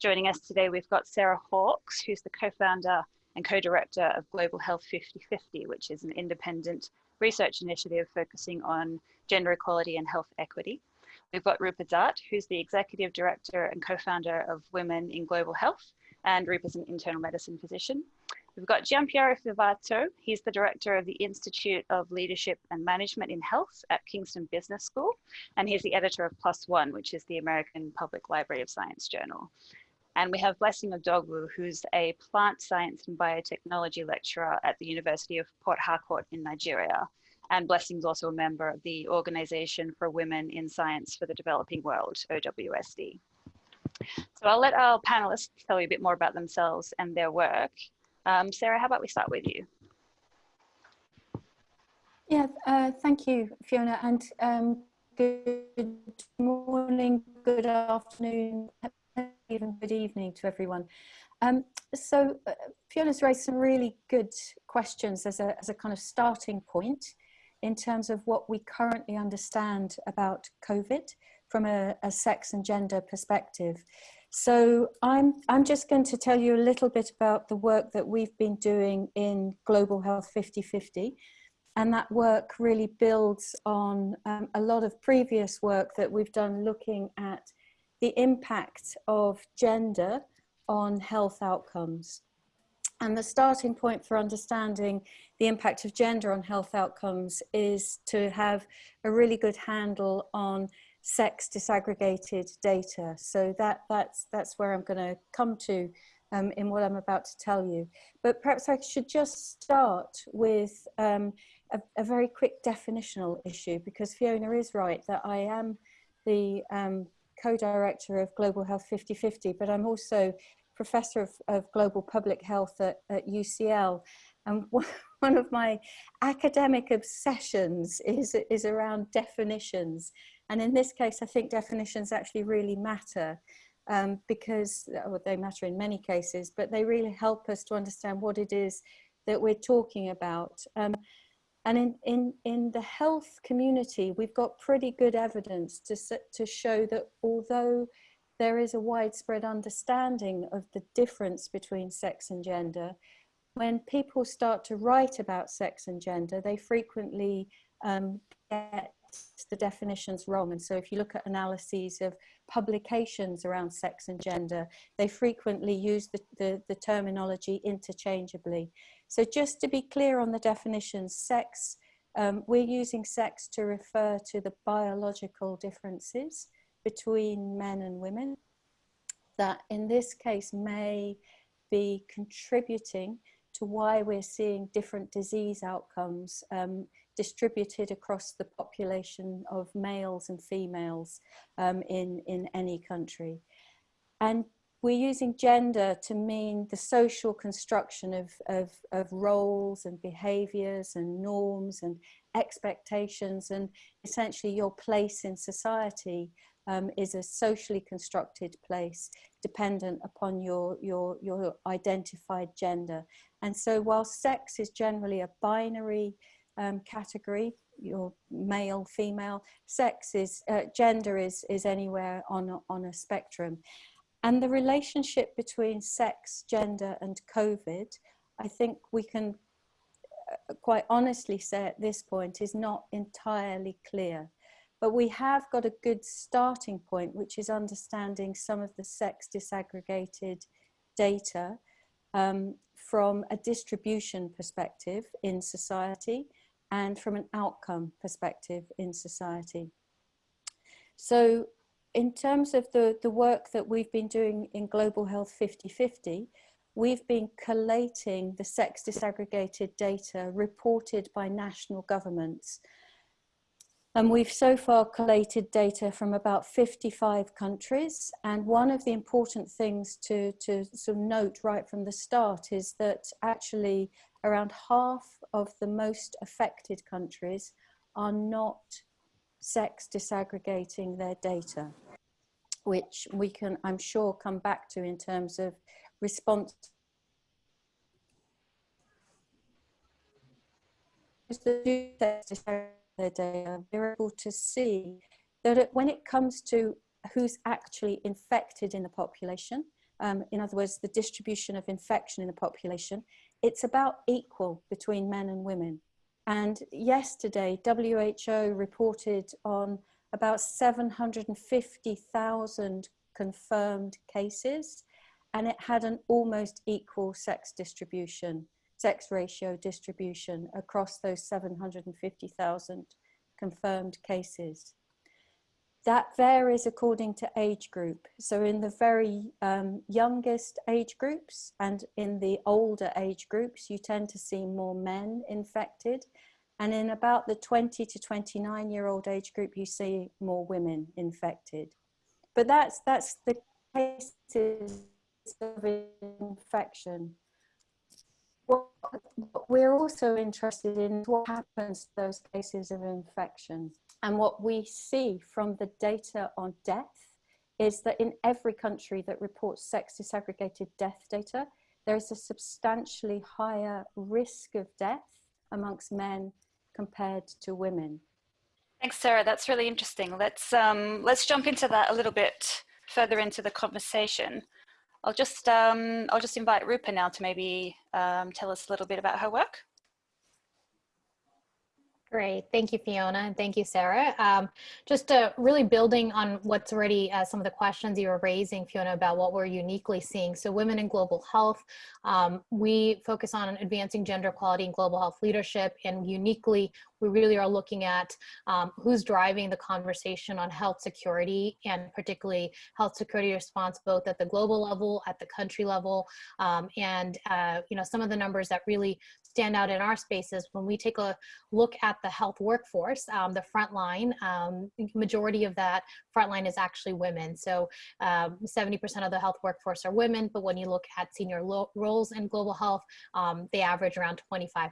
Joining us today, we've got Sarah Hawkes, who's the co-founder and co-director of Global Health 5050, which is an independent research initiative focusing on gender equality and health equity. We've got Roopa Dhatt, who's the executive director and co-founder of Women in Global Health, and Roopa's an internal medicine physician. We've got Giampiero Favato. He's the director of the Institute of Leadership and Management in Health at Kingston Business School, and he's the editor of ONE, which is the American Public Library of Science journal. And we have Blessing Odogwu, who's a plant science and biotechnology lecturer at the University of Port Harcourt in Nigeria. And Blessing's also a member of the Organization for Women in Science for the Developing World, OWSD. So I'll let our panelists tell you a bit more about themselves and their work. Um, Sarah, how about we start with you? Yeah, uh, thank you, Fiona, and um, good morning, good afternoon, good evening to everyone. Um, so uh, Fiona's raised some really good questions as a, as a kind of starting point in terms of what we currently understand about COVID from a, a sex and gender perspective. So I'm, I'm just going to tell you a little bit about the work that we've been doing in Global Health 5050. And that work really builds on um, a lot of previous work that we've done looking at the impact of gender on health outcomes. And the starting point for understanding the impact of gender on health outcomes is to have a really good handle on sex disaggregated data. So that, that's, that's where I'm going to come to um, in what I'm about to tell you. But perhaps I should just start with um, a, a, very quick definitional issue because Fiona is right that I am the um, co-director of Global Health 5050, but I'm also professor of, of global public health at, at UCL. And one of my academic obsessions is, is around definitions. And in this case, I think definitions actually really matter um, because well, they matter in many cases, but they really help us to understand what it is that we're talking about. Um, and in, in, in the health community, we've got pretty good evidence to, to show that although there is a widespread understanding of the difference between sex and gender, when people start to write about sex and gender, they frequently um, get the definitions wrong. And so if you look at analyses of publications around sex and gender, they frequently use the, the, the terminology interchangeably. So just to be clear on the definitions, sex, um, we're using sex to refer to the biological differences between men and women that in this case may be contributing to why we're seeing different disease outcomes um, distributed across the population of males and females um, in, in any country. And we're using gender to mean the social construction of, of, of roles and behaviors and norms and expectations and essentially your place in society um, is a socially constructed place dependent upon your, your, your identified gender. And so while sex is generally a binary um, category, your male, female, sex is, uh, gender is, is anywhere on a, on a spectrum. And the relationship between sex, gender and COVID, I think we can uh, quite honestly say at this point is not entirely clear. But we have got a good starting point, which is understanding some of the sex disaggregated data um, from a distribution perspective in society and from an outcome perspective in society. So in terms of the, the work that we've been doing in Global Health 5050, we've been collating the sex disaggregated data reported by national governments. And we've so far collated data from about 55 countries. And one of the important things to, to sort of note right from the start is that actually around half of the most affected countries are not sex disaggregating their data which we can, I'm sure, come back to in terms of response. They're able to see that when it comes to who's actually infected in the population, um, in other words, the distribution of infection in the population, it's about equal between men and women. And yesterday, WHO reported on about 750,000 confirmed cases, and it had an almost equal sex distribution, sex ratio distribution across those 750,000 confirmed cases. That varies according to age group. So in the very um, youngest age groups and in the older age groups, you tend to see more men infected. And in about the 20 to 29 year old age group, you see more women infected. But that's, that's the cases of infection. What, what we're also interested in what happens to those cases of infection. And what we see from the data on death is that in every country that reports sex disaggregated death data, there is a substantially higher risk of death amongst men compared to women. Thanks, Sarah. That's really interesting. Let's um, let's jump into that a little bit further into the conversation. I'll just um, I'll just invite Roopa now to maybe um, tell us a little bit about her work. Great, thank you, Fiona, and thank you, Sarah. Um, just uh, really building on what's already uh, some of the questions you were raising, Fiona, about what we're uniquely seeing. So women in global health, um, we focus on advancing gender equality and global health leadership, and uniquely, we really are looking at um, who's driving the conversation on health security and particularly health security response, both at the global level, at the country level, um, and uh, you know some of the numbers that really stand out in our spaces when we take a look at the health workforce, um, the front line, um, majority of that front line is actually women. So 70% um, of the health workforce are women, but when you look at senior roles in global health, um, they average around 25%.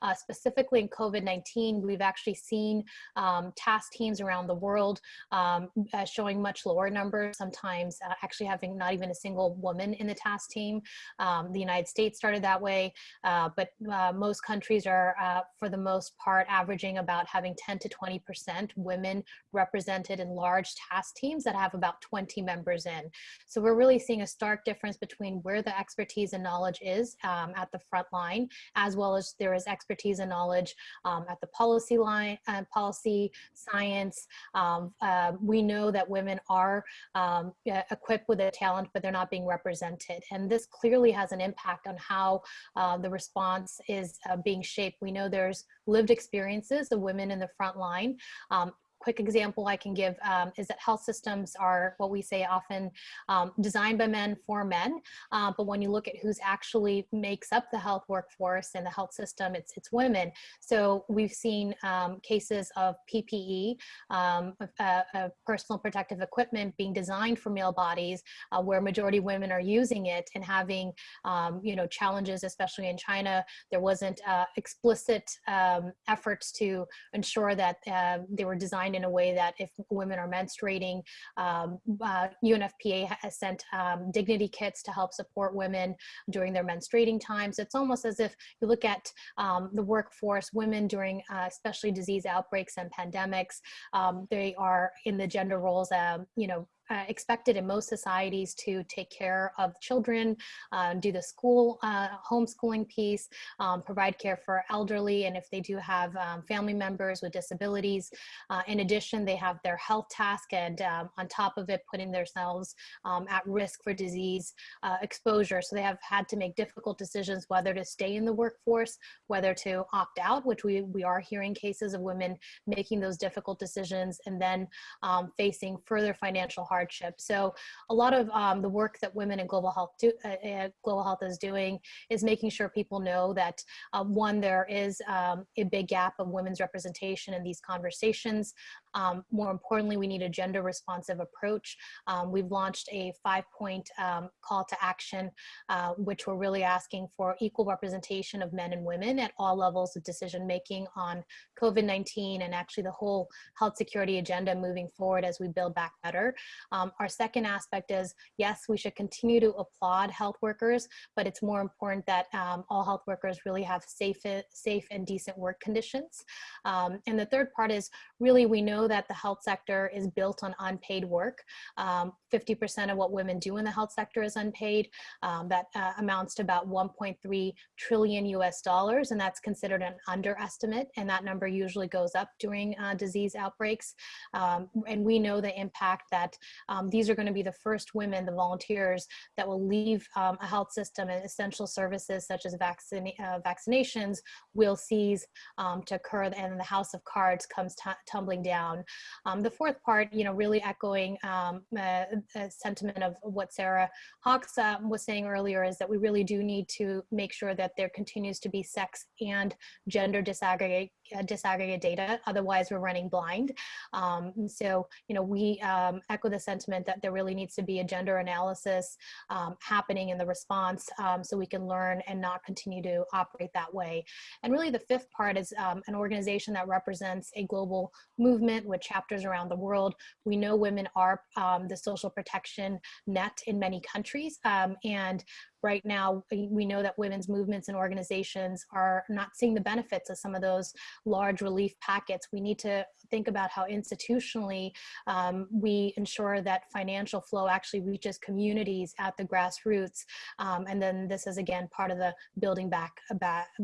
Uh, specifically in COVID-19, we've actually seen um, task teams around the world uh, showing much lower numbers, sometimes uh, actually having not even a single woman in the task team. the United States started that way, uh, but uh, most countries are, uh, for the most part, averaging about having 10 to 20% women represented in large task teams that have about 20 members in. So we're really seeing a stark difference between where the expertise and knowledge is um, at the front line, as well as there is expertise and knowledge um, at the policy line, uh, policy, science. Um, uh, we know that women are um, equipped with the talent, but they're not being represented. And this clearly has an impact on how uh, the response response is uh, being shaped. We know there's lived experiences of women in the front line um, quick example I can give um, is that health systems are what we say often um, designed by men for men. Uh, but when you look at who's actually makes up the health workforce and the health system, it's, it's women. So we've seen um, cases of PPE, um, uh, personal protective equipment being designed for male bodies uh, where majority women are using it and having, um, you know, challenges, especially in China. There wasn't uh, explicit um, efforts to ensure that uh, they were designed designed in a way that if women are menstruating, um, uh, UNFPA has sent um, dignity kits to help support women during their menstruating times. It's almost as if you look at um, the workforce, women during uh, especially disease outbreaks and pandemics, um, they are in the gender roles, um, you know, uh, expected in most societies to take care of children, uh, do the school uh, homeschooling piece, um, provide care for elderly, and if they do have um, family members with disabilities. Uh, in addition, they have their health task and um, on top of it, putting themselves um, at risk for disease uh, exposure. So they have had to make difficult decisions whether to stay in the workforce, whether to opt out, which we, we are hearing cases of women making those difficult decisions and then um, facing further financial hardship. So a lot of um, the work that women in global health do, uh, uh, global health is doing is making sure people know that uh, one, there is um, a big gap of women's representation in these conversations. Um, more importantly, we need a gender responsive approach. Um, we've launched a five point um, call to action, uh, which we're really asking for equal representation of men and women at all levels of decision making on COVID-19 and actually the whole health security agenda moving forward as we build back better. Um, our second aspect is, yes, we should continue to applaud health workers, but it's more important that um, all health workers really have safe, safe and decent work conditions. Um, and the third part is really we know that the health sector is built on unpaid work. 50% um, of what women do in the health sector is unpaid. Um, that uh, amounts to about 1.3 trillion US dollars, and that's considered an underestimate, and that number usually goes up during uh, disease outbreaks. Um, and we know the impact that um, these are going to be the first women, the volunteers, that will leave um, a health system and essential services such as vaccine, uh, vaccinations will cease um, to occur and the house of cards comes tumbling down. Um, the fourth part, you know, really echoing um, a, a sentiment of what Sarah Hawkes uh, was saying earlier is that we really do need to make sure that there continues to be sex and gender disaggregate, uh, disaggregate data. Otherwise, we're running blind. Um, so, you know, we um, echo the sentiment that there really needs to be a gender analysis um, happening in the response so we can learn and not continue to operate that way. And really the fifth part is um, an organization that represents a global movement with chapters around the world. We know women are um, the social protection net in many countries. Um, and right now, we know that women's movements and organizations are not seeing the benefits of some of those large relief packets. We need to think about how institutionally um, we ensure that financial flow actually reaches communities at the grassroots. Um, and then this is again part of the building back,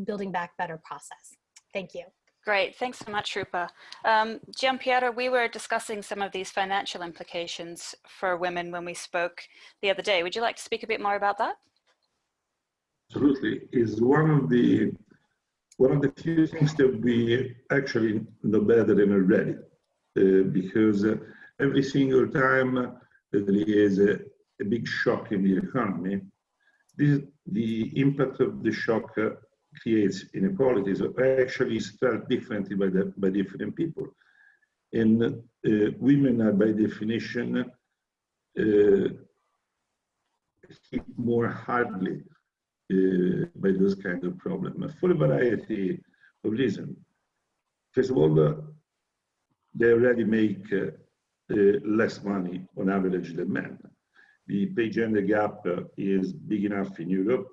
building back better process. Thank you. Great, thanks so much, Roopa. Um, Giampiero, we were discussing some of these financial implications for women when we spoke the other day. Would you like to speak a bit more about that? Absolutely, is one of the one of the few things that we actually know better than already, uh, because uh, every single time that there is a, a, big shock in the economy, this, the impact of the shock uh, creates inequalities actually is felt differently by, the, by different people. And uh, women are by definition uh, hit more hardly uh, by those kind of problems for a variety of reasons. First of all, uh, they already make uh, uh, less money on average than men. The pay gender gap is big enough in Europe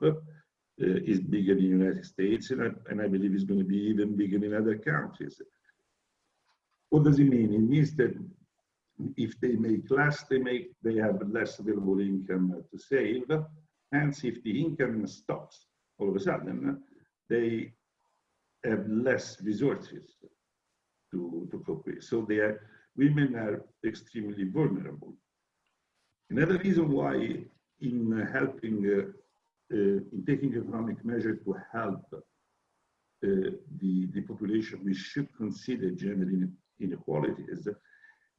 uh, is bigger in the United States, and I, and I believe it's going to be even bigger in other countries. What does it mean? It means that if they make less, they make they have less available income to save. Hence, if the income stops all of a sudden, they have less resources to, to cope with. So they are, women are extremely vulnerable. Another reason why in helping uh, uh, in taking economic measures to help uh, the, the population, we should consider gender inequalities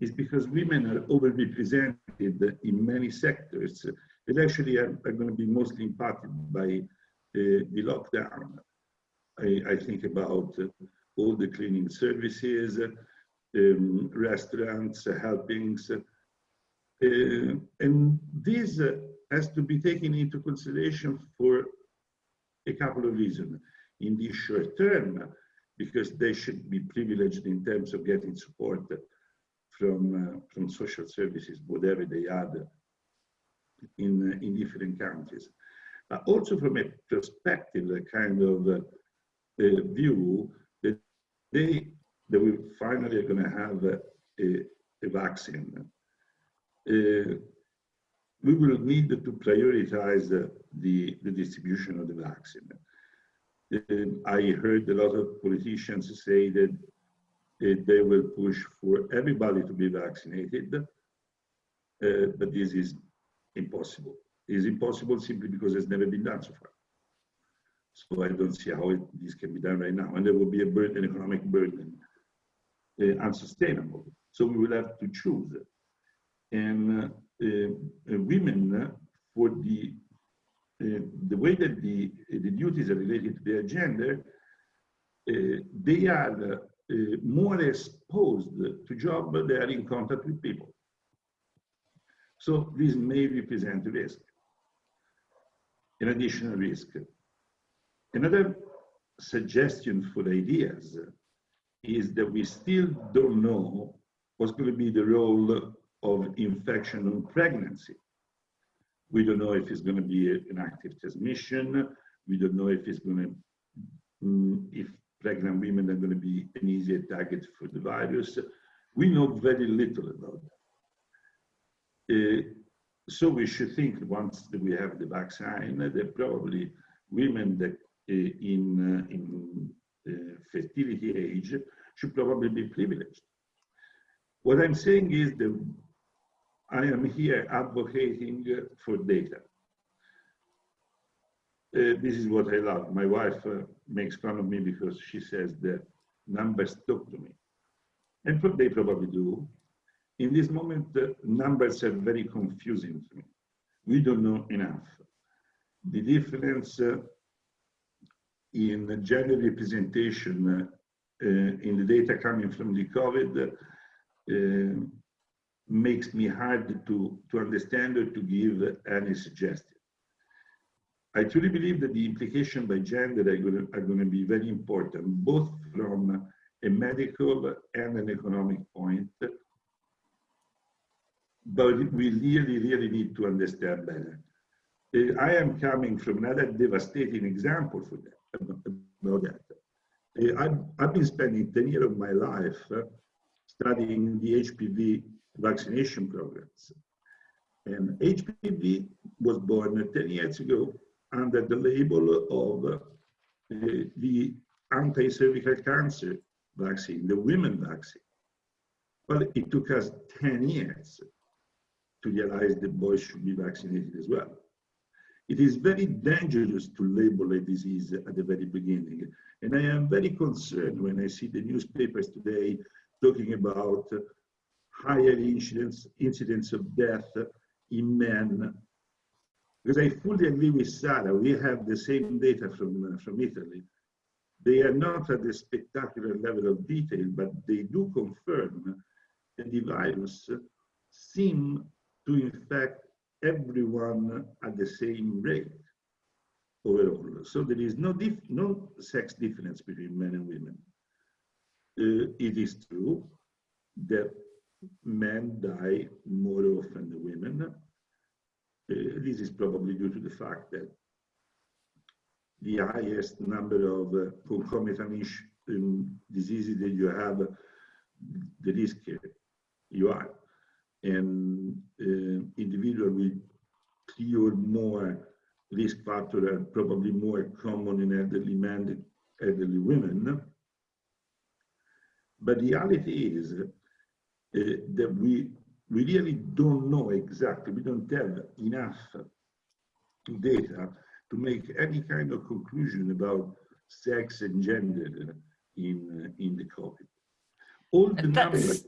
is because women are overrepresented in many sectors that actually are, are going to be mostly impacted by uh, the lockdown. I, I, think about uh, all the cleaning services, um, restaurants, helpings, uh, and these has to be taken into consideration for a couple of reasons. In the short term, because they should be privileged in terms of getting support from, uh, from social services, whatever they are in, uh, in different countries. But also from a perspective, a kind of uh, view that they that we finally are going to have a, a, vaccine. Uh, we will need to prioritize the, the, the distribution of the vaccine. Uh, I heard a lot of politicians say that uh, they will push for everybody to be vaccinated, uh, but this is impossible. It is impossible simply because it's never been done so far. So I don't see how it, this can be done right now. And there will be a burden, an economic burden, uh, unsustainable. So we will have to choose. And uh, uh, uh, women for the uh, the way that the the duties are related to their gender, they are more exposed to job they are in contact with people. So this may represent a risk, an additional risk. Another suggestion for ideas is that we still don't know what's going to be the role of infection on pregnancy. We don't know if it's going to be an active transmission. We don't know if it's going to, mm, if pregnant women are going to be an easier target for the virus. We know very little about that. Uh, so we should think once we have the vaccine that probably women that uh, in, uh, in fertility age should probably be privileged. What I'm saying is that I am here advocating for data. Uh, this is what I love. My wife uh, makes fun of me because she says that numbers talk to me. And they probably do. In this moment, uh, numbers are very confusing to me. We don't know enough. The difference uh, in gender representation uh, in the data coming from the COVID uh, makes me hard to, to understand or to give any suggestion. I truly believe that the implication by gender are going, to, are going to be very important, both from a medical and an economic point. But we really, really need to understand better. Uh, I am coming from another devastating example for that, about that. Uh, I've, I've been spending 10 years of my life uh, studying the HPV vaccination programs. And HPV was born 10 years ago under the label of the anti-cervical cancer vaccine, the women vaccine. Well, it took us 10 years to realize that boys should be vaccinated as well. It is very dangerous to label a disease at the very beginning. And I am very concerned when I see the newspapers today talking about higher incidence, incidence of death in men because I fully agree with Sarah, we have the same data from, from Italy. They are not at the spectacular level of detail, but they do confirm that the virus seem to infect everyone at the same rate overall. So there is no, no sex difference between men and women. Uh, it is true that men die more often than women, uh, this is probably due to the fact that the highest number of uh, concomitant um, diseases that you have, the risk you are. And uh, individuals with three or more risk factors are probably more common in elderly men than elderly women. But the reality is uh, that we we really don't know exactly, we don't have enough data to make any kind of conclusion about sex and gender in, in the COVID. All the numbers.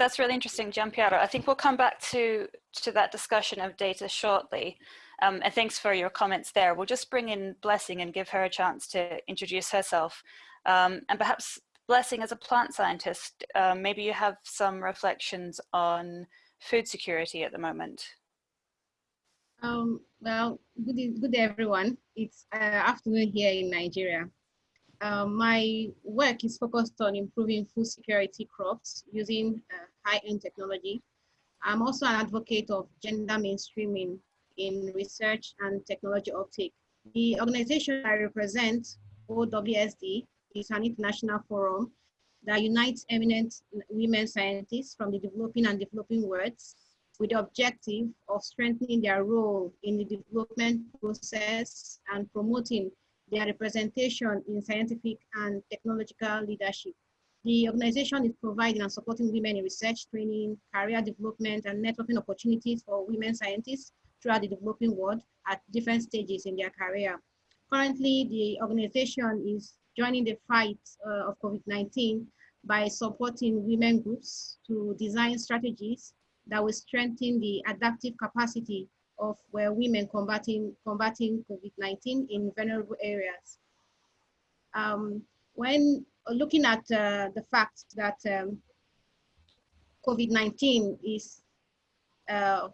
That's really interesting, Giampiero. I think we'll come back to, to that discussion of data shortly. Um, and thanks for your comments there. We'll just bring in Blessing and give her a chance to introduce herself. Um, and perhaps Blessing, as a plant scientist, um, maybe you have some reflections on food security at the moment. Um, well, good, good day, everyone. It's uh, afternoon here in Nigeria. Uh, my work is focused on improving food security crops using uh, high-end technology. I'm also an advocate of gender mainstreaming in research and technology uptake. The organization I represent, OWSD, is an international forum that unites eminent women scientists from the developing and developing worlds with the objective of strengthening their role in the development process and promoting their representation in scientific and technological leadership. The organization is providing and supporting women in research, training, career development, and networking opportunities for women scientists throughout the developing world at different stages in their career. Currently, the organization is joining the fight uh, of COVID-19 by supporting women groups to design strategies that will strengthen the adaptive capacity of where women combating, combating COVID-19 in vulnerable areas. Um, when looking at uh, the fact that um, COVID-19 is uh,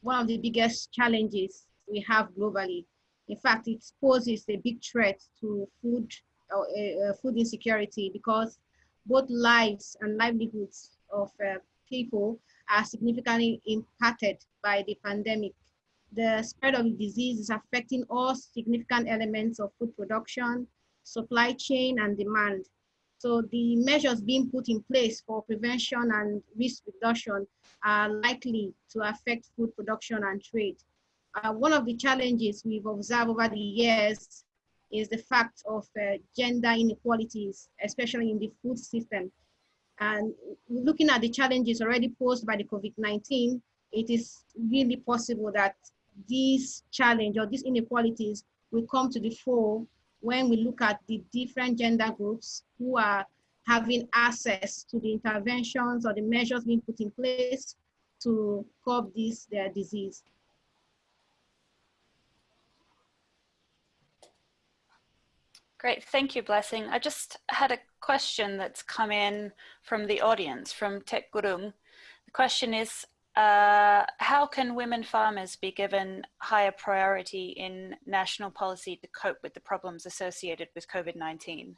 one of the biggest challenges we have globally, in fact, it poses a big threat to food, uh, uh, food insecurity because both lives and livelihoods of uh, people are significantly impacted by the pandemic. The spread of the disease is affecting all significant elements of food production, supply chain, and demand. So the measures being put in place for prevention and risk reduction are likely to affect food production and trade. Uh, one of the challenges we've observed over the years is the fact of uh, gender inequalities, especially in the food system. And looking at the challenges already posed by the COVID-19, it is really possible that these challenge or these inequalities will come to the fore when we look at the different gender groups who are having access to the interventions or the measures being put in place to curb this their disease. Great, thank you, Blessing. I just had a question that's come in from the audience, from Tek Gurung. The question is, uh, how can women farmers be given higher priority in national policy to cope with the problems associated with COVID-19?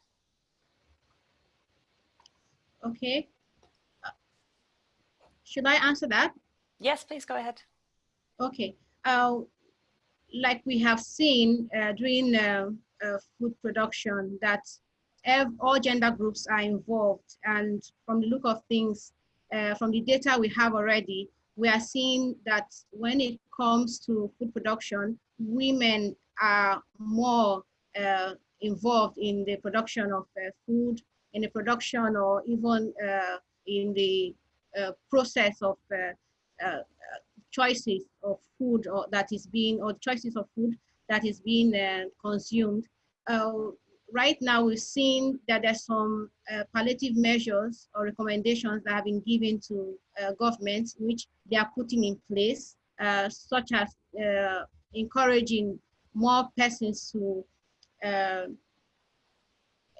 Okay. Should I answer that? Yes, please go ahead. Okay. Uh, like we have seen uh, during uh, food production that all gender groups are involved. And from the look of things, uh, from the data we have already, we are seeing that when it comes to food production, women are more uh, involved in the production of uh, food, in the production or even uh, in the uh, process of uh, choices of food or that is being, or choices of food that is being consumed. Right now we've seen that there's some uh, palliative measures or recommendations that have been given to uh, governments which they are putting in place, uh, such as uh, encouraging more persons to, uh,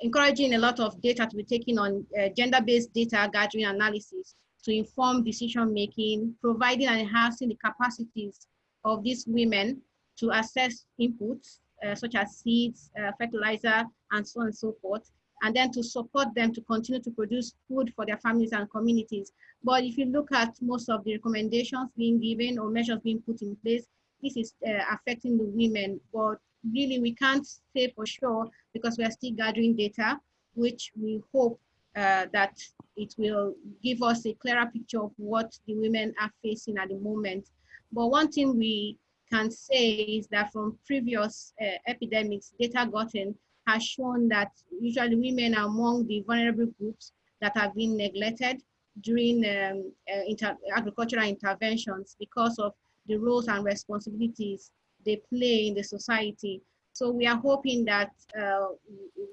encouraging a lot of data to be taken on uh, gender-based data gathering analysis to inform decision making, providing and enhancing the capacities of these women to assess inputs uh, such as seeds, uh, fertilizer, and so on and so forth, and then to support them to continue to produce food for their families and communities. But if you look at most of the recommendations being given or measures being put in place, this is uh, affecting the women, but really we can't say for sure because we are still gathering data, which we hope uh, that it will give us a clearer picture of what the women are facing at the moment. But one thing we can say is that from previous uh, epidemics, data gotten has shown that usually women are among the vulnerable groups that have been neglected during um, uh, inter agricultural interventions because of the roles and responsibilities they play in the society. So we are hoping that uh,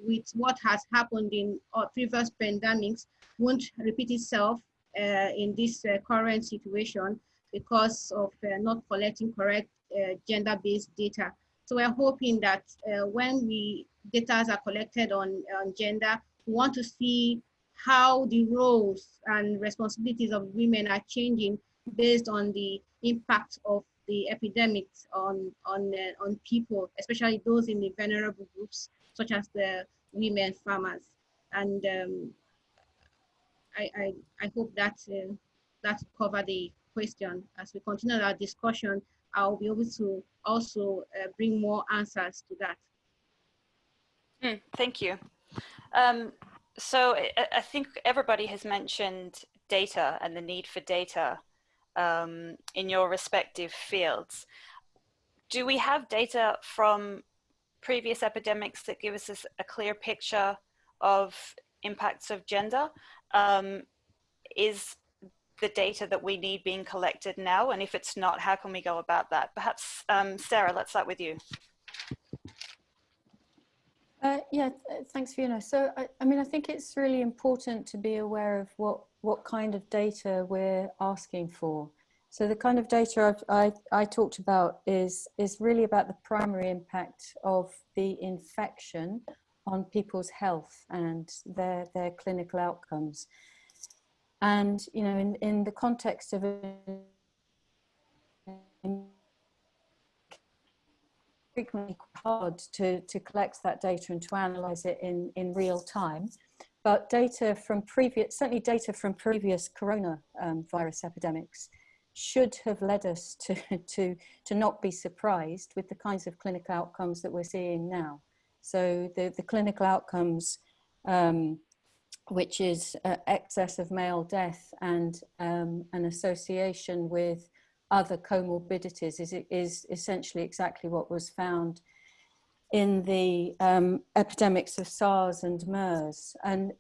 with what has happened in uh, previous pandemics won't repeat itself uh, in this current situation because of uh, not collecting correct uh, gender-based data. So we're hoping that uh, when we data are collected on, on gender, we want to see how the roles and responsibilities of women are changing based on the impact of the epidemics on on uh, on people, especially those in the vulnerable groups, such as the women farmers. And um, I, I, I hope that uh, that cover the question as we continue our discussion. I'll be able to also uh, bring more answers to that. Mm, thank you. Um, so I, I, think everybody has mentioned data and the need for data um, in your respective fields. Do we have data from previous epidemics that give us a clear picture of impacts of gender? Um, is the data that we need being collected now? And if it's not, how can we go about that? Perhaps, um, Sarah, let's start with you. Uh, yeah, thanks, Fiona. So, I, I, mean, I think it's really important to be aware of what, what kind of data we're asking for. So the kind of data I've, i I, talked about is, is really about the primary impact of the infection on people's health and their, their clinical outcomes. And, you know, in, in the context of frequently hard to, to collect that data and to analyze it in, in real time. But data from previous, certainly data from previous coronavirus um, virus epidemics should have led us to, to, to not be surprised with the kinds of clinical outcomes that we're seeing now. So the, the clinical outcomes um, which is uh, excess of male death and um, an association with other comorbidities is, is essentially exactly what was found in the um, epidemics of SARS and MERS. And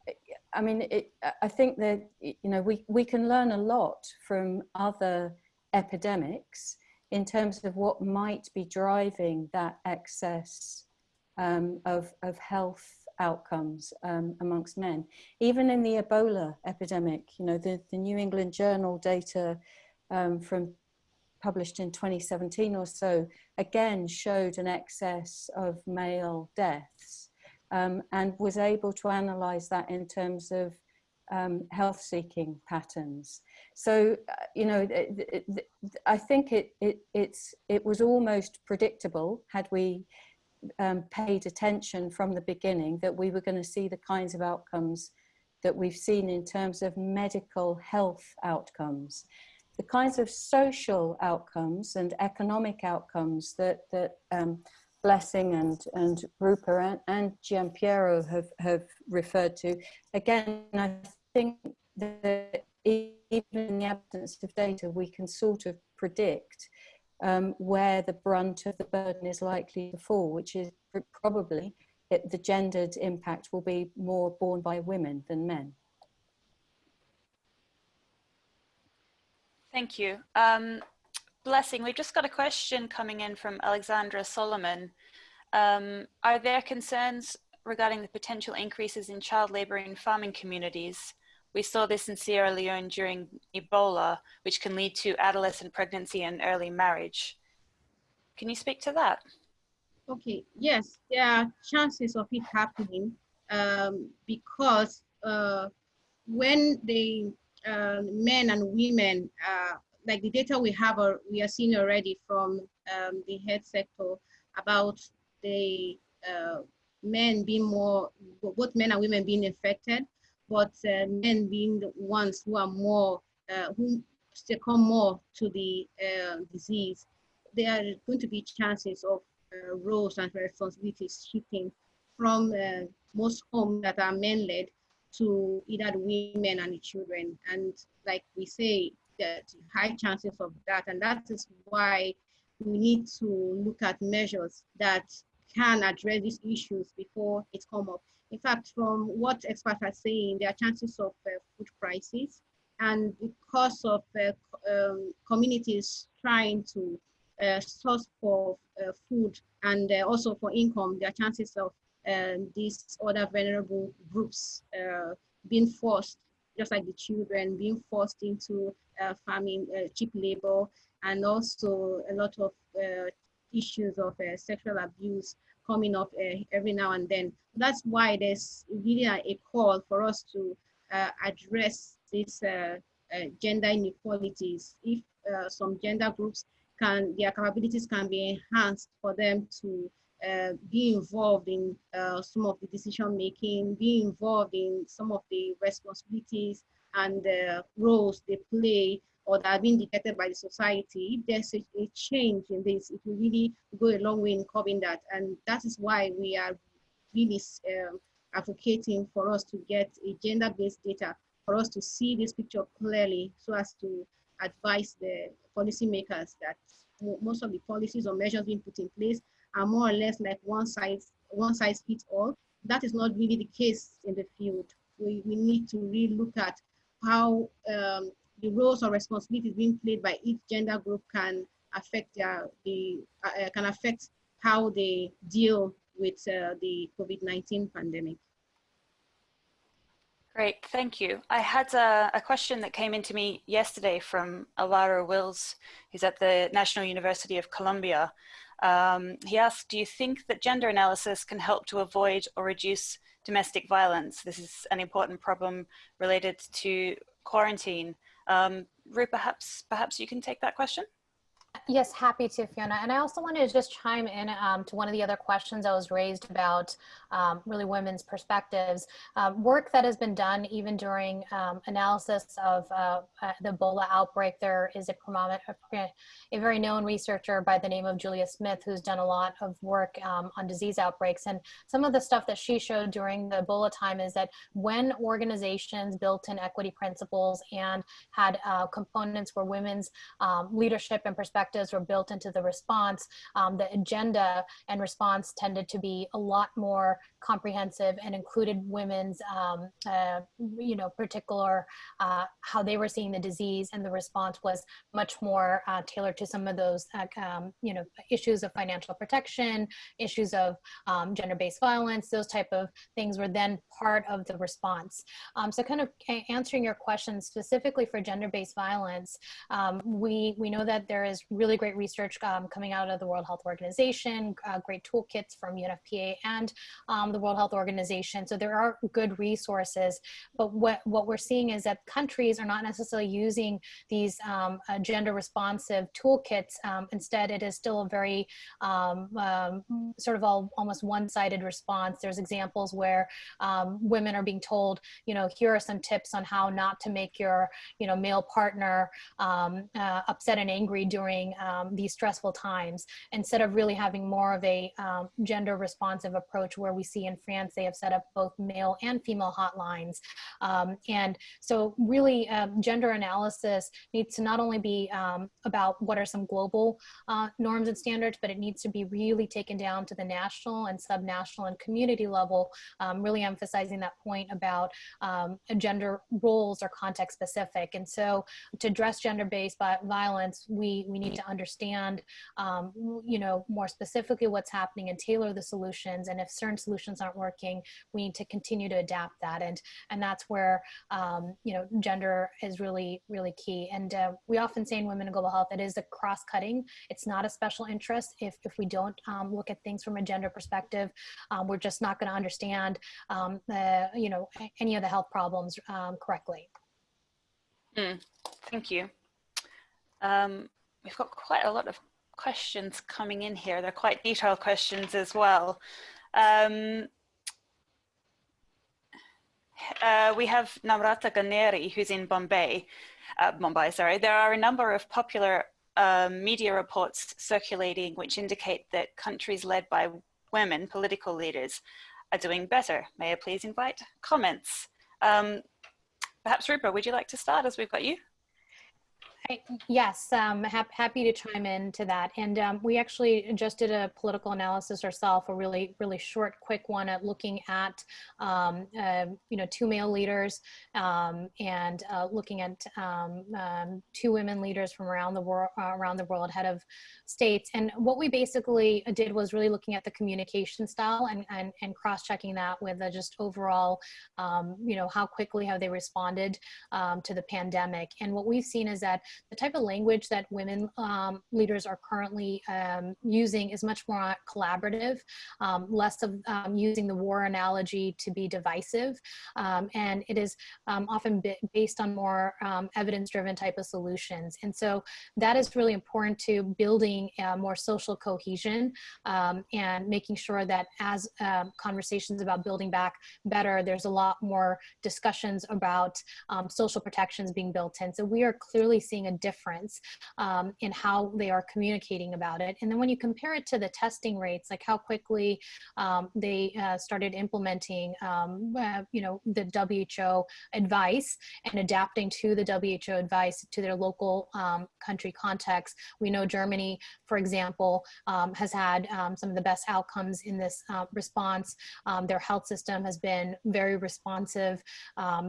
I mean, it, I think that, you know, we, we can learn a lot from other epidemics in terms of what might be driving that excess um, of, of health outcomes um, amongst men. Even in the Ebola epidemic, you know, the, the New England Journal data um, from published in 2017 or so, again showed an excess of male deaths um, and was able to analyze that in terms of um, health seeking patterns. So, uh, you know, I think it, it, it's, it was almost predictable had we um, paid attention from the beginning that we were going to see the kinds of outcomes that we've seen in terms of medical health outcomes the kinds of social outcomes and economic outcomes that that um, Blessing and and Roopa and, and have have referred to. Again, I think that even in the absence of data, we can sort of predict um, where the brunt of the burden is likely to fall, which is probably it, the gendered impact will be more borne by women than men. Thank you. Um, Blessing, we've just got a question coming in from Alexandra Solomon. Um, are there concerns regarding the potential increases in child labour in farming communities? We saw this in Sierra Leone during Ebola, which can lead to adolescent pregnancy and early marriage. Can you speak to that? Okay, yes, there are chances of it happening um, because uh, when they uh, men and women, uh, like the data we have, or we are seeing already from um, the health sector about the uh, men being more, both men and women being infected, but uh, men being the ones who are more, uh, who succumb more to the uh, disease, there are going to be chances of roles and responsibilities shifting from most homes that are men-led to either the women and the children. And like we say, that high chances of that. And that is why we need to look at measures that can address these issues before it come up. In fact, from what experts are saying, there are chances of uh, food crisis. And because of uh, um, communities trying to uh, source for uh, food and uh, also for income, there are chances of and these other vulnerable groups uh, being forced, just like the children, being forced into farming, cheap labor, and also a lot of issues of sexual abuse coming up uh, every now and then. That's why there's really a, call for us to address these gender inequalities. If some gender groups can, their capabilities can be enhanced for them to uh, be involved in uh, some of the decision making, be involved in some of the responsibilities and uh, roles they play or that are being dictated by the society. If there's a, a, change in this, it will really go a long way in curbing that. And that is why we are really um, advocating for us to get a gender-based data, for us to see this picture clearly so as to advise the policymakers that most of the policies or measures being put in place are more or less like one size one size fits all. That is not really the case in the field. We, we need to really look at how um, the roles or responsibilities being played by each gender group can affect their, the uh, can affect how they deal with uh, the COVID-19 pandemic. Great, thank you. I had a, a, question that came into me yesterday from Alara Wills, who's at the National University of Colombia. Um, he asked, do you think that gender analysis can help to avoid or reduce domestic violence? This is an important problem related to quarantine. Um, perhaps, perhaps you can take that question? Yes, happy to, Fiona. And I also wanted to just chime in um, to one of the other questions that was raised about um, really women's perspectives. Um, work that has been done even during um, analysis of uh, uh, the Ebola outbreak. There is a, a, very known researcher by the name of Julia Smith who's done a lot of work um, on disease outbreaks. And some of the stuff that she showed during the Ebola time is that when organizations built in equity principles and had uh, components where women's um, leadership and perspective were built into the response, um, the agenda and response tended to be a lot more comprehensive and included women's, um, uh, you know, particular, uh, how they were seeing the disease and the response was much more uh, tailored to some of those, uh, um, you know, issues of financial protection, issues of um, gender-based violence, those type of things were then part of the response. Um, so kind of answering your question specifically for gender-based violence, um, we, we know that there is really great research um, coming out of the World Health Organization, uh, great toolkits from UNFPA and um, the World Health Organization. So there are good resources, but what, what we're seeing is that countries are not necessarily using these um, uh, gender responsive toolkits. Um, instead, it is still a very um, um, sort of all, almost one-sided response. There's examples where women are being told, you know, here are some tips on how not to make your, you know, male partner uh, upset and angry during um, these stressful times instead of really having more of a um, gender responsive approach where we see in France they have set up both male and female hotlines. Um, and so really um, gender analysis needs to not only be um, about what are some global uh, norms and standards, but it needs to be really taken down to the national and subnational and community level, um, really emphasizing that point about gender roles are context specific. And so to address gender-based violence, we, we need to understand, um, you know, more specifically what's happening and tailor the solutions. And if certain solutions aren't working, we need to continue to adapt that. And, and that's where, um, you know, gender is really, really key. And uh, we often say in Women in Global Health, it is a cross-cutting. It's not a special interest. If, if we don't um, look at things from a gender perspective, um, we're just not going to understand, um, the, you know, any of the health problems um, correctly. Mm, thank you. Um, we've got quite a lot of questions coming in here. They're quite detailed questions as well. Um, uh, we have Namrata Ganeri, who's in Bombay, uh, Mumbai, sorry. There are a number of popular uh, media reports circulating which indicate that countries led by women, political leaders, are doing better. May I please invite comments? Um, perhaps Roopa, would you like to start as we've got you? Yes, um, ha happy to chime in to that. And um, we actually just did a political analysis ourselves, a really, really short, quick one at looking at, um, uh, you know, two male leaders um, and uh, looking at um, um, two women leaders from around the world, uh, around the world, head of states. And what we basically did was really looking at the communication style and, and, and cross-checking that with just overall, you know, how quickly have they responded to the pandemic. And what we've seen is that the type of language that women um, leaders are currently um, using is much more collaborative, um, less of um, using the war analogy to be divisive, um, and it is often based on more evidence-driven type of solutions. And so that is really important to building more social cohesion and making sure that as conversations about building back better, there's a lot more discussions about social protections being built in. So we are clearly seeing a difference um, in how they are communicating about it. And then when you compare it to the testing rates, like how quickly um, they uh, started implementing, um, uh, you know, the WHO advice and adapting to the WHO advice to their local um, country context. We know Germany, for example, um, has had um, some of the best outcomes in this uh, response. their health system has been very responsive.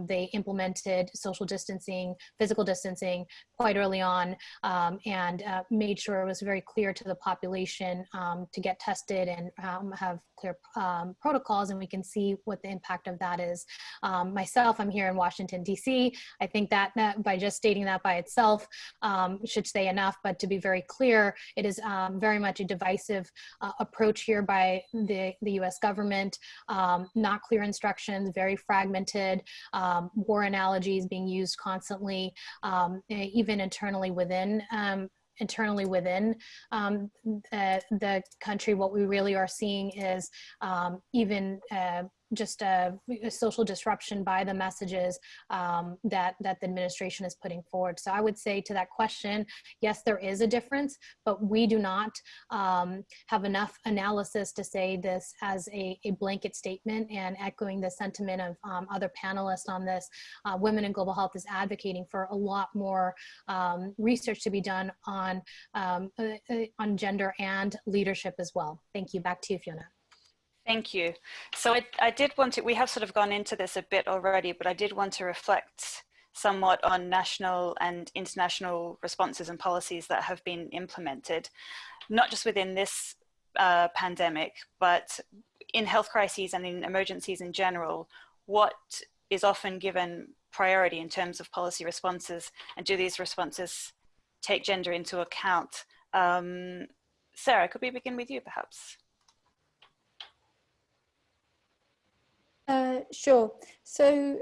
they implemented social distancing, physical distancing quite early on um, and uh, made sure it was very clear to the population um, to get tested and um, have clear um, protocols and we can see what the impact of that is. Um, myself, I'm here in Washington, DC. I think that by just stating that by itself um, should say enough, but to be very clear, it is very much a divisive uh, approach here by the, the US government, not clear instructions, very fragmented, war analogies being used constantly, even internally within um, internally within um, the, the, country, what we really are seeing is um, even uh, just a, a, social disruption by the messages um, that that the administration is putting forward. So I would say to that question, yes, there is a difference, but we do not um, have enough analysis to say this as a, a blanket statement. And echoing the sentiment of um, other panelists on this, uh, Women in Global Health is advocating for a lot more um, research to be done on um, uh, uh, on gender and leadership as well. Thank you. Back to you, Fiona. Thank you. So I, I did want to, we have sort of gone into this a bit already, but I did want to reflect somewhat on national and international responses and policies that have been implemented, not just within this uh, pandemic, but in health crises and in emergencies in general, what is often given priority in terms of policy responses and do these responses take gender into account? Um, Sarah, could we begin with you perhaps? Uh, sure. So,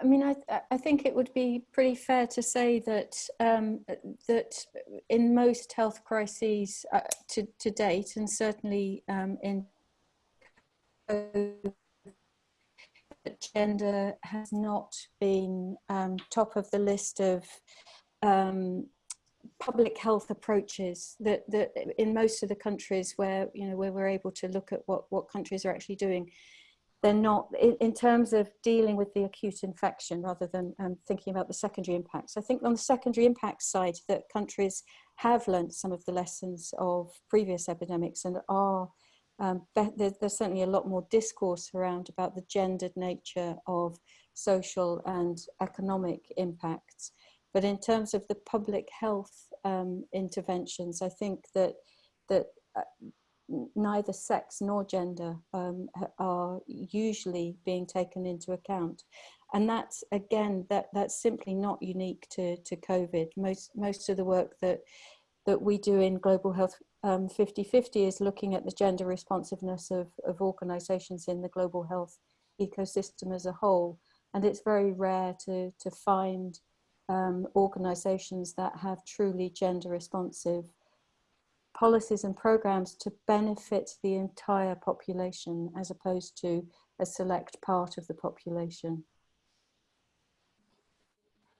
I mean, I, I think it would be pretty fair to say that um, that in most health crises uh, to, to date, and certainly um, in gender has not been um, top of the list of um, public health approaches that, that in most of the countries where you know where we're able to look at what what countries are actually doing they're not in, in, terms of dealing with the acute infection rather than um, thinking about the secondary impacts. I think on the secondary impact side that countries have learned some of the lessons of previous epidemics and are um, there, there's certainly a lot more discourse around about the gendered nature of social and economic impacts. But in terms of the public health um, interventions, I think that that uh, neither sex nor gender um, are usually being taken into account. And that's, again, that, that's simply not unique to, to COVID. Most, most of the work that, that we do in Global Health 50-50 um, is looking at the gender responsiveness of, of organizations in the global health ecosystem as a whole. And it's very rare to, to find um, organizations that have truly gender responsive policies and programs to benefit the entire population as opposed to a select part of the population.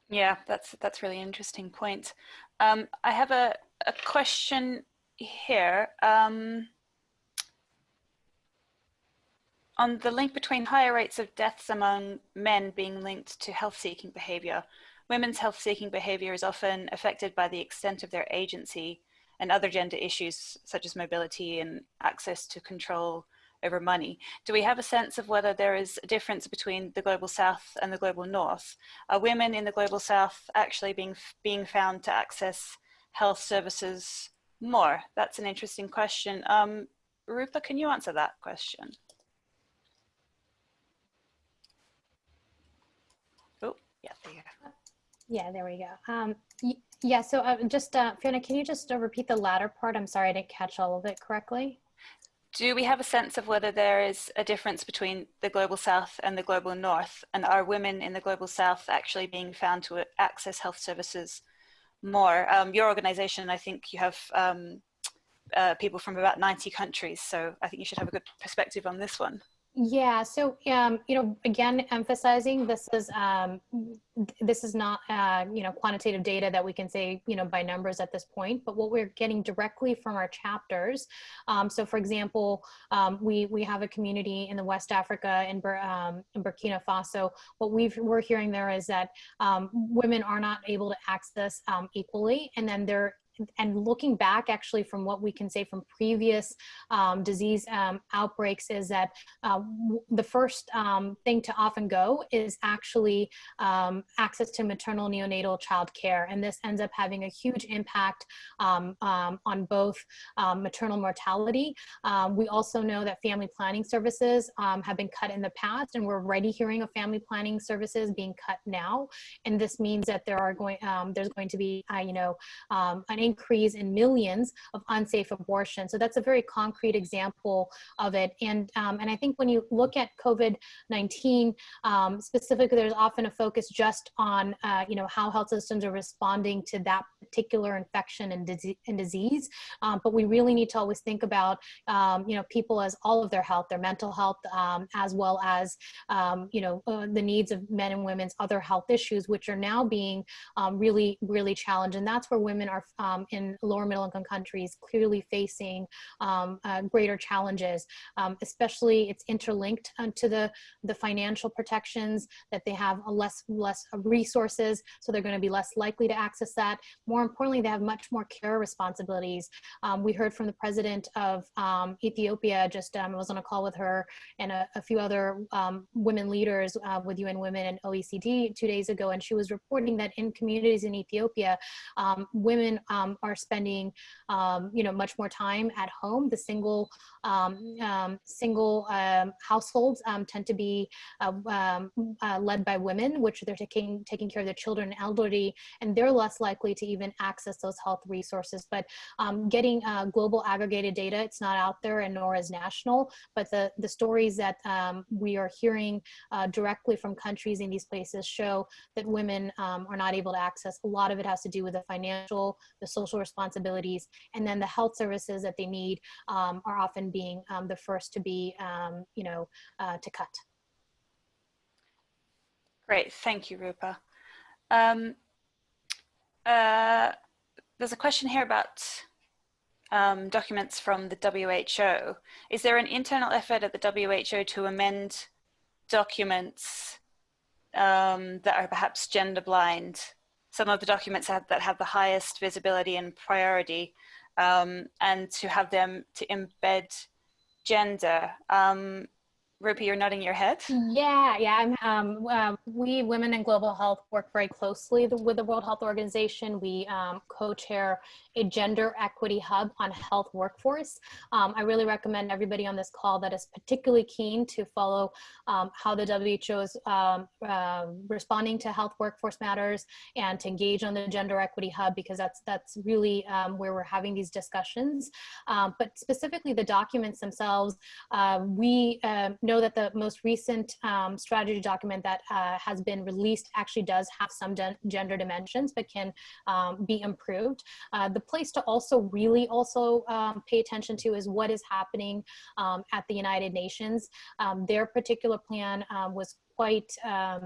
Yeah, that's that's really interesting point. Um, I have a, a question here. Um, on the link between higher rates of deaths among men being linked to health-seeking behavior, women's health-seeking behavior is often affected by the extent of their agency and other gender issues such as mobility and access to control over money. Do we have a sense of whether there is a difference between the global south and the global north? Are women in the global south actually being, being found to access health services more? That's an interesting question. Um, Roopa, can you answer that question? Oh, yeah, there you go. Yeah, there we go. Um, yeah, so uh, just, uh, Fiona, can you just uh, repeat the latter part? I'm sorry, I didn't catch all of it correctly. Do we have a sense of whether there is a difference between the global south and the global north? And are women in the global south actually being found to access health services more? Um, your organization, I think you have um, uh, people from about 90 countries, so I think you should have a good perspective on this one. Yeah, so um, you know, again, emphasizing this is um, this is not uh, you know quantitative data that we can say you know by numbers at this point, but what we're getting directly from our chapters. Um, so, for example, um, we we have a community in the West Africa in, um, in Burkina Faso. What we are hearing there is that um, women are not able to access equally, and then they're and looking back actually from what we can say from previous um, disease um, outbreaks is that uh, the first um, thing to often go is actually um, access to maternal neonatal child care. And this ends up having a huge impact um, um, on both maternal mortality. we also know that family planning services have been cut in the past and we're already hearing of family planning services being cut now. And this means that there are going, there's going to be, uh, you know, an increase in millions of unsafe abortions. So that's a very concrete example of it. And, um, and I think when you look at COVID-19, um, specifically, there's often a focus just on, uh, you know, how health systems are responding to that particular infection and, disease, and disease. Um, but we really need to always think about, um, you know, people as all of their health, their mental health, um, as well as, um, you know, uh, the needs of men and women's other health issues, which are now being really, really challenged. And that's where women are um, in lower middle income countries clearly facing uh, greater challenges, especially it's interlinked uh, to the, the financial protections that they have a less, less resources. So they're going to be less likely to access that. More importantly, they have much more care responsibilities. Um, we heard from the president of um, Ethiopia, just um, I was on a call with her and a, a few other um, women leaders uh, with UN Women and OECD two days ago, and she was reporting that in communities in Ethiopia, um, women um, are spending, you know, much more time at home. The single single households tend to be uh, uh, led by women, which they're taking taking care of their children and elderly, and they're less likely to even access those health resources. But um, getting uh, global aggregated data, it's not out there and nor is national, but the, the stories that um, we are hearing uh, directly from countries in these places show that women um, are not able to access. A lot of it has to do with the financial, the social responsibilities, and then the health services that they need um, are often being um, the first to be, um, you know, uh, to cut. Great, thank you, Roopa. Um, uh, there's a question here about um, documents from the WHO. Is there an internal effort at the WHO to amend documents um, that are perhaps gender blind? Some of the documents have, that have the highest visibility and priority um, and to have them to embed gender. Um, Rupi, you're nodding your head. Yeah, yeah. Um, uh, we, Women in Global Health, work very closely with the World Health Organization. We um, co-chair a gender equity hub on health workforce. Um, I really recommend everybody on this call that is particularly keen to follow um, how the WHO is um, uh, responding to health workforce matters and to engage on the gender equity hub because that's that's really um, where we're having these discussions. Um, but specifically the documents themselves, uh, we uh, know that the most recent strategy document that uh, has been released actually does have some gender dimensions but can be improved. Uh, the the place to also really also um, pay attention to is what is happening um, at the United Nations. Um, their particular plan um, was quite uh,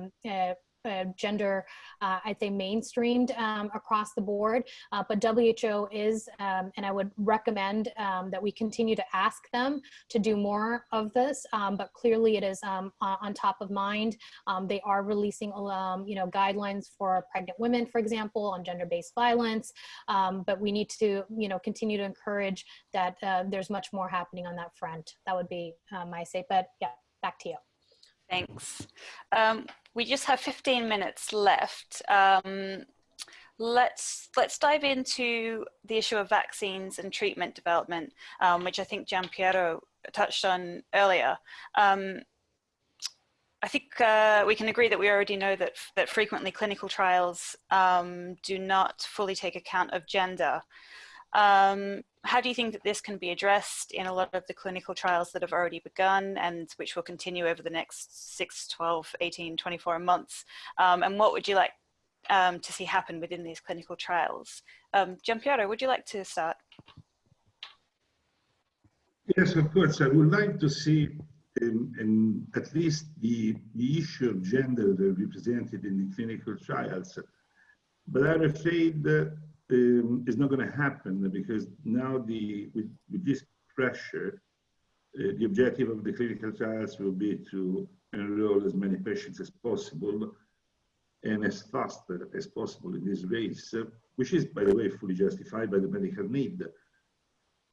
uh, gender, uh, I'd say mainstreamed um, across the board, uh, but WHO is, um, and I would recommend um, that we continue to ask them to do more of this, um, but clearly it is um, on top of mind. Um, they are releasing, you know, guidelines for pregnant women, for example, on gender-based violence, but we need to, you know, continue to encourage that uh, there's much more happening on that front. That would be uh, my say, but yeah, back to you. Thanks. We just have 15 minutes left. Um, let's let's dive into the issue of vaccines and treatment development, um, which I think Giampiero touched on earlier. Um, I think uh, we can agree that we already know that that frequently clinical trials um, do not fully take account of gender. Um, how do you think that this can be addressed in a lot of the clinical trials that have already begun and which will continue over the next 6, 12, 18, 24 months? Um, and what would you like um, to see happen within these clinical trials? Um, Giampiero, would you like to start? Yes, of course. I would like to see at least the, the issue of gender represented in the clinical trials. But I'm afraid that um, is not going to happen because now the with, with this pressure, uh, the objective of the clinical trials will be to enroll as many patients as possible and as fast as possible in this race, which is, by the way, fully justified by the medical need.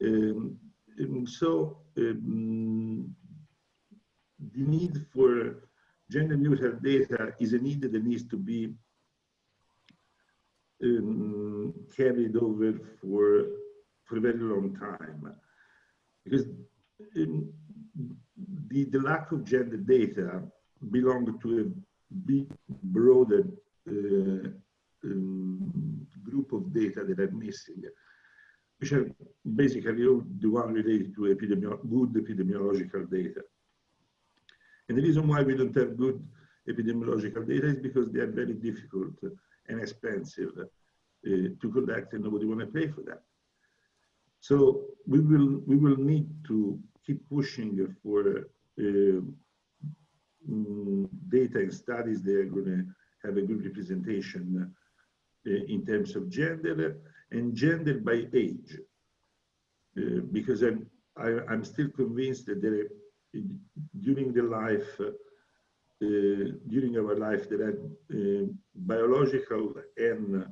Um, um so um, the need for gender neutral data is a need that needs to be um, carried over for for a very long time because um, the, the lack of gender data belonged to a big broader uh, um, group of data that are missing, which are basically all the one related to good epidemiological data. And the reason why we don't have good epidemiological data is because they are very difficult and expensive uh, to collect and nobody want to pay for that. So we will, we will need to keep pushing for uh, mm, data and studies that are going to have a good representation uh, in terms of gender and gender by age. Uh, because I'm, I, am i am still convinced that there, during the life, uh, during our life, there are uh, biological and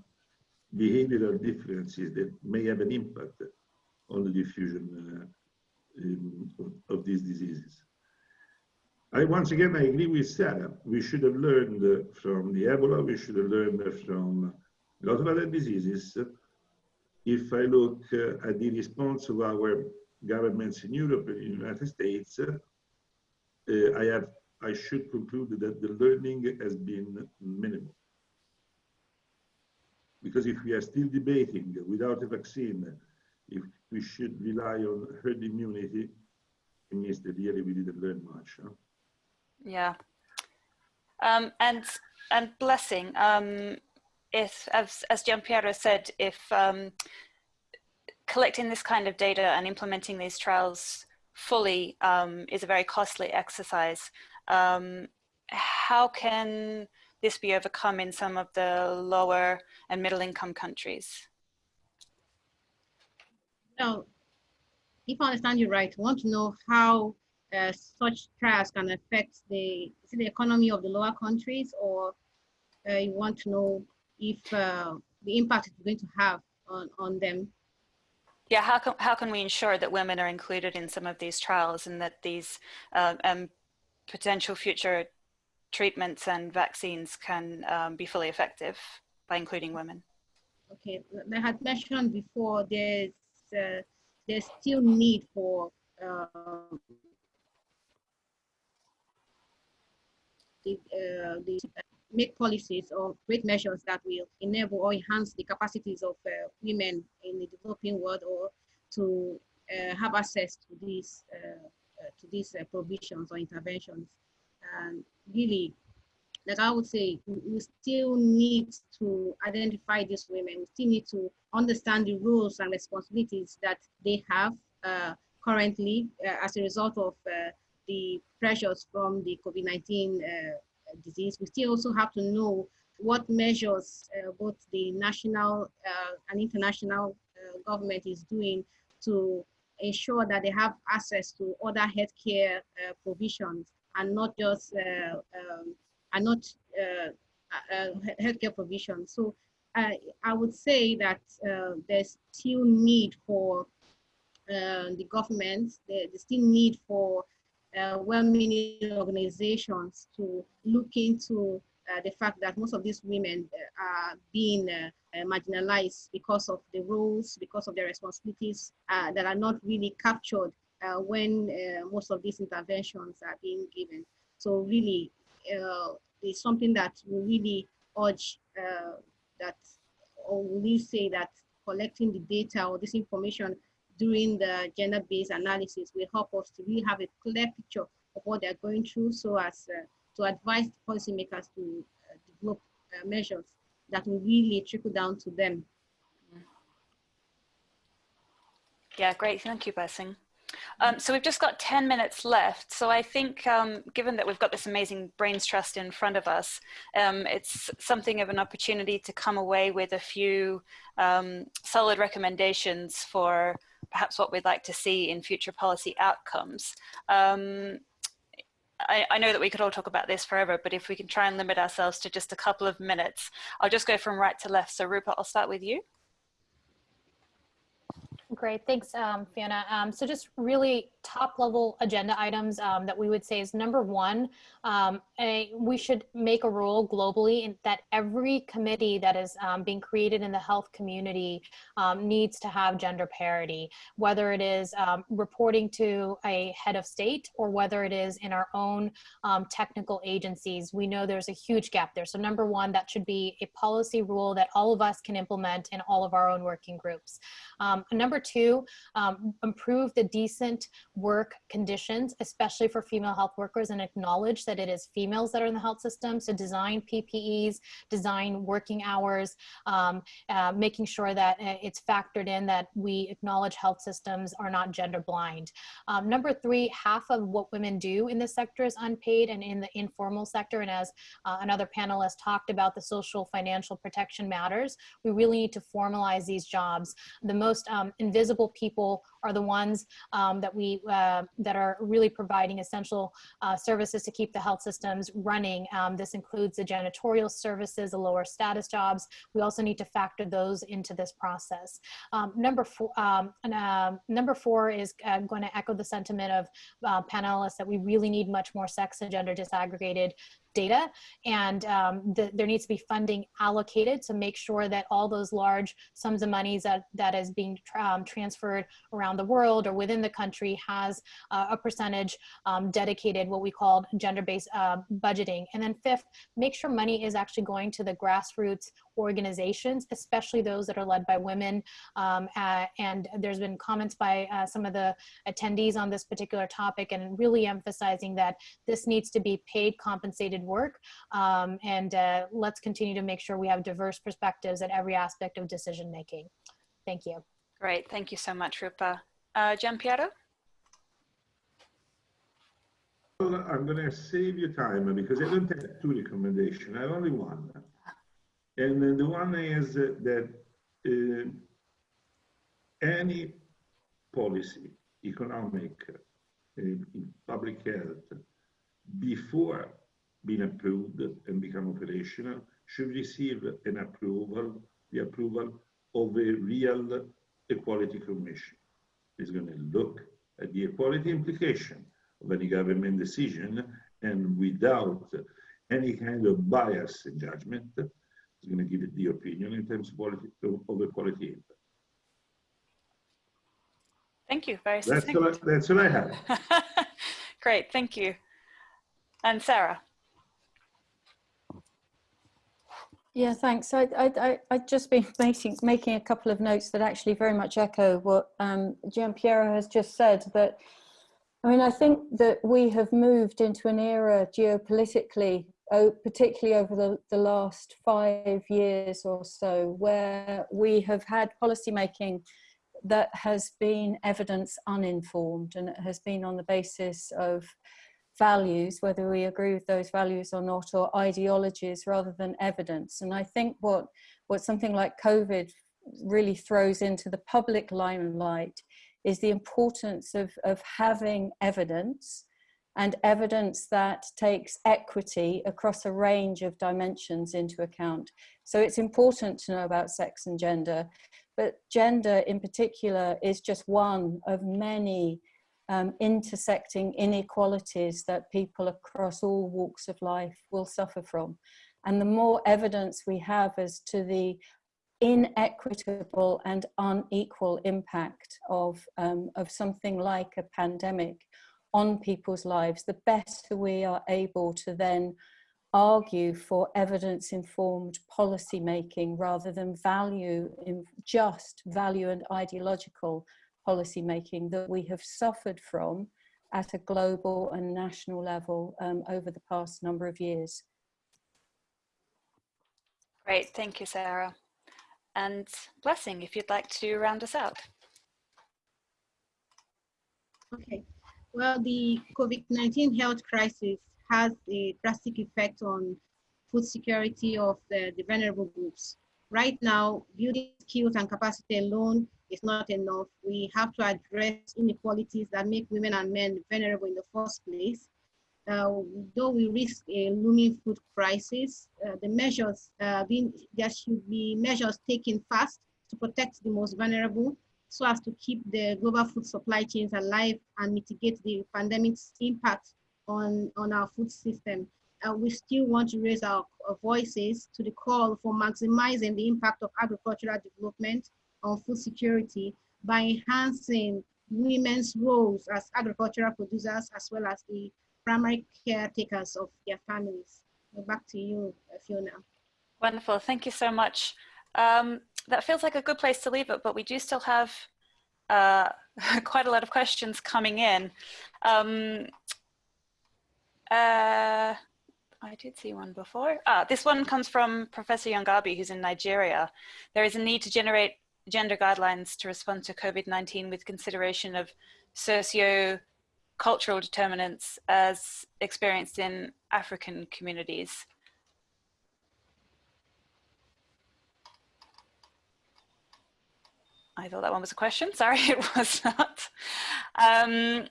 behavioral differences that may have an impact on the diffusion uh, um, of, of these diseases. I once again I agree with Sarah. We should have learned from the Ebola. We should have learned from a lot of other diseases. If I look at the response of our governments in Europe and in the United States, uh, I have I should conclude that the learning has been minimal. Because if we are still debating without a vaccine, if we should rely on herd immunity, it means that really we didn't learn much. Huh? Yeah. Um, and and blessing, um, if as, as said, if um, collecting this kind of data and implementing these trials fully um, is a very costly exercise, um, how can this be overcome in some of the lower and middle income countries? Now, if I understand you right, I want to know how uh, such trials can affect the, the economy of the lower countries or uh, you want to know if uh, the impact it's going to have on, on them? Yeah, how can, how can we ensure that women are included in some of these trials and that these uh, um, potential future treatments and vaccines can um, be fully effective by including women? Okay, I had mentioned before there's uh, there's still need for uh, the, uh, the make policies or great measures that will enable or enhance the capacities of uh, women in the developing world or to uh, have access to these uh, to these provisions or interventions. And really, like I would say, we still need to identify these women. We still need to understand the rules and responsibilities that they have uh, currently uh, as a result of uh, the pressures from the COVID-19 uh, disease. We still also have to know what measures uh, both the national uh, and international government is doing to ensure that they have access to other healthcare provisions and not just um, are not uh, uh, healthcare provision. So uh, I would say that there's still need for the government, there's still need for uh, well-meaning organizations to look into uh, the fact that most of these women uh, are being marginalized because of the rules, because of their responsibilities that are not really captured when most of these interventions are being given. So really, uh, is something that we really urge uh, that, or we say that collecting the data or this information during the gender-based analysis will help us to really have a clear picture of what they're going through so as uh, to advise policymakers to uh, develop uh, measures that will really trickle down to them. Yeah, great. Thank you, Blessing. Um, so we've just got 10 minutes left. So I think um, given that we've got this amazing Brains Trust in front of us, um, it's something of an opportunity to come away with a few um, solid recommendations for perhaps what we'd like to see in future policy outcomes. I, I, know that we could all talk about this forever, but if we can try and limit ourselves to just a couple of minutes, I'll just go from right to left. So Rupert, I'll start with you. Great, thanks, um, Fiona. Um, so just really top level agenda items um, that we would say is number one, um, a, we should make a rule globally in, that every committee that is um, being created in the health community um, needs to have gender parity, whether it is um, reporting to a head of state or whether it is in our own um, technical agencies. We know there's a huge gap there. So number one, that should be a policy rule that all of us can implement in all of our own working groups. Um, number two, um, improve the decent work conditions, especially for female health workers and acknowledge that it is females that are in the health system. So design PPEs, design working hours, um, uh, making sure that uh, it's factored in that we acknowledge health systems are not gender blind. Um, number three, half of what women do in this sector is unpaid and in the informal sector. And as uh, another panelist talked about the social financial protection matters, we really need to formalize these jobs. The most um, invisible people are the ones um, that we uh, that are really providing essential uh, services to keep the health systems running. Um, this includes the janitorial services, the lower status jobs. We also need to factor those into this process. Um, number four, um, and, uh, number four is uh, going to echo the sentiment of uh, panelists that we really need much more sex and gender disaggregated data and um, the, there needs to be funding allocated to make sure that all those large sums of monies that, that is being um, transferred around the world or within the country has uh, a percentage um, dedicated what we call gender-based uh, budgeting. And then fifth, make sure money is actually going to the grassroots organizations, especially those that are led by women. Um, uh, and there's been comments by uh, some of the attendees on this particular topic and really emphasizing that this needs to be paid compensated work. Um, and uh, let's continue to make sure we have diverse perspectives at every aspect of decision making. Thank you. Great, thank you so much, Roopa. Uh, Giampiero? Well, I'm going to save you time because I don't have two recommendations. I have only one. And the one is that uh, any policy, economic, uh, public health, before being approved and become operational, should receive an approval, the approval of a real equality commission. It's going to look at the equality implication of any government decision and without any kind of bias in judgment, it's going to give it the opinion in terms of, quality, of the quality impact. Thank you. Very that's what, I, that's what I have. Great. Thank you. And Sarah. Yeah, thanks. I, I, I, just been making, making a couple of notes that actually very much echo what um, Giampiero has just said, that I mean, I think that we have moved into an era geopolitically particularly over the, the last five years or so, where we have had policymaking that has been evidence uninformed and it has been on the basis of values, whether we agree with those values or not, or ideologies rather than evidence. And I think what, what something like COVID really throws into the public limelight is the importance of, of having evidence and evidence that takes equity across a range of dimensions into account. So it's important to know about sex and gender, but gender in particular is just one of many um, intersecting inequalities that people across all walks of life will suffer from. And the more evidence we have as to the inequitable and unequal impact of, um, of something like a pandemic on people's lives, the better we are able to then argue for evidence informed policy making rather than value in just value and ideological policy making that we have suffered from at a global and national level um, over the past number of years. Great, thank you, Sarah. And Blessing, if you'd like to round us out. Okay, well, the COVID-19 health crisis has a drastic effect on food security of the, the vulnerable groups. Right now, building skills and capacity alone is not enough. We have to address inequalities that make women and men vulnerable in the first place. Uh, though we risk a looming food crisis, uh, the measures uh, being, there should be measures taken fast to protect the most vulnerable so as to keep the global food supply chains alive and mitigate the pandemic's impact on, on our food system. uh, we still want to raise our, our voices to the call for maximizing the impact of agricultural development on food security by enhancing women's roles as agricultural producers as well as the primary caretakers of their families. Back to you, Fiona. Wonderful, thank you so much. Um, that feels like a good place to leave it, but we do still have uh, quite a lot of questions coming in. Um, uh, I did see one before. Ah, this one comes from Professor Yangabi, who's in Nigeria. There is a need to generate gender guidelines to respond to COVID-19 with consideration of socio-cultural determinants as experienced in African communities. I thought that one was a question. Sorry, it was not. Um,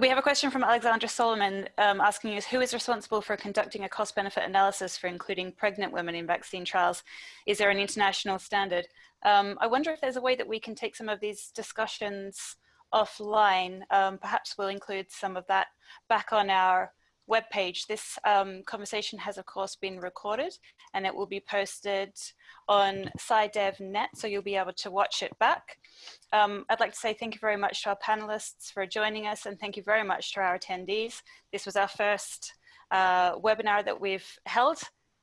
we have a question from Alexandra Solomon um, asking us who is responsible for conducting a cost benefit analysis for including pregnant women in vaccine trials? Is there an international standard? Um, I wonder if there's a way that we can take some of these discussions offline. Um, perhaps we'll include some of that back on our webpage. This um, conversation has of course been recorded and it will be posted on SciDevNet, so you'll be able to watch it back. Um, I'd like to say thank you very much to our panelists for joining us and thank you very much to our attendees. This was our first uh, webinar that we've held.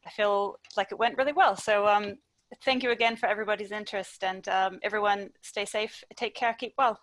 I feel like it went really well. So um, thank you again for everybody's interest and um, everyone stay safe, take care, keep well.